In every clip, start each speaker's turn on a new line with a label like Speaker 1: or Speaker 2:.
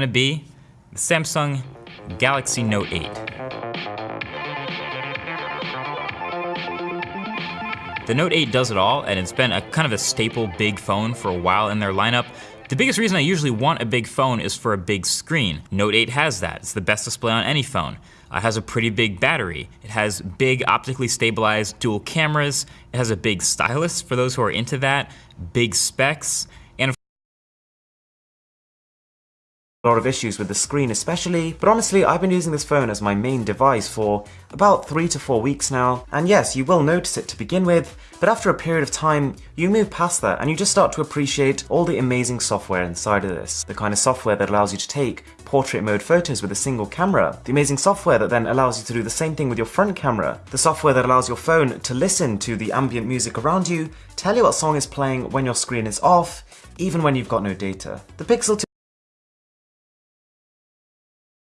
Speaker 1: to be the Samsung Galaxy Note 8. The Note 8 does it all, and it's been a kind of a staple big phone for a while in their lineup. The biggest reason I usually want a big phone is for a big screen. Note 8 has that. It's the best display on any phone. Uh, it has a pretty big battery. It has big optically stabilized dual cameras. It has a big stylus for those who are into that, big specs,
Speaker 2: a lot of issues with the screen especially, but honestly I've been using this phone as my main device for about 3 to 4 weeks now, and yes, you will notice it to begin with, but after a period of time, you move past that and you just start to appreciate all the amazing software inside of this. The kind of software that allows you to take portrait mode photos with a single camera, the amazing software that then allows you to do the same thing with your front camera, the software that allows your phone to listen to the ambient music around you, tell you what song is playing when your screen is off, even when you've got no data. The Pixel 2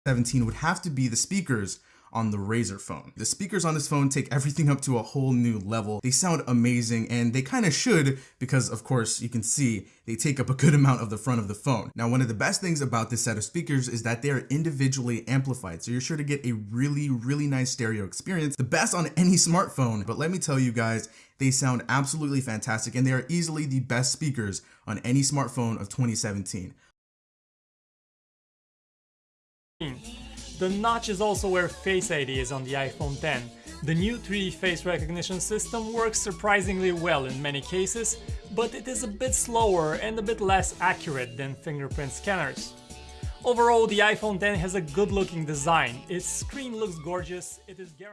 Speaker 3: 17 would have to be the speakers on the Razer phone. The speakers on this phone take everything up to a whole new level. They sound amazing and they kind of should because of course you can see they take up a good amount of the front of the phone. Now one of the best things about this set of speakers is that they are individually amplified so you're sure to get a really really nice stereo experience, the best on any smartphone. But let me tell you guys, they sound absolutely fantastic and they are easily the best speakers on any smartphone of 2017.
Speaker 4: The notch is also where Face ID is on the iPhone X. The new 3D face recognition system works surprisingly well in many cases, but it is a bit slower and a bit less accurate than fingerprint scanners. Overall, the iPhone X has a good looking design, its screen looks gorgeous, it is guaranteed